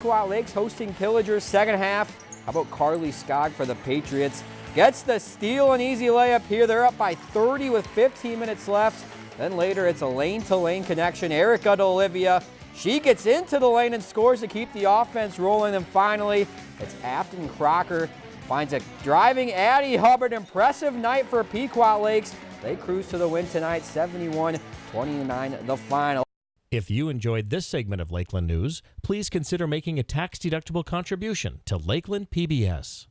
Pequot Lakes hosting Pillagers second half. How about Carly Skog for the Patriots? Gets the steal and easy layup here. They're up by 30 with 15 minutes left. Then later it's a lane-to-lane connection. Erica to Olivia. She gets into the lane and scores to keep the offense rolling. And finally, it's Afton Crocker finds a driving Addie Hubbard. Impressive night for Pequot Lakes. They cruise to the win tonight, 71-29 the final. If you enjoyed this segment of Lakeland News, please consider making a tax-deductible contribution to Lakeland PBS.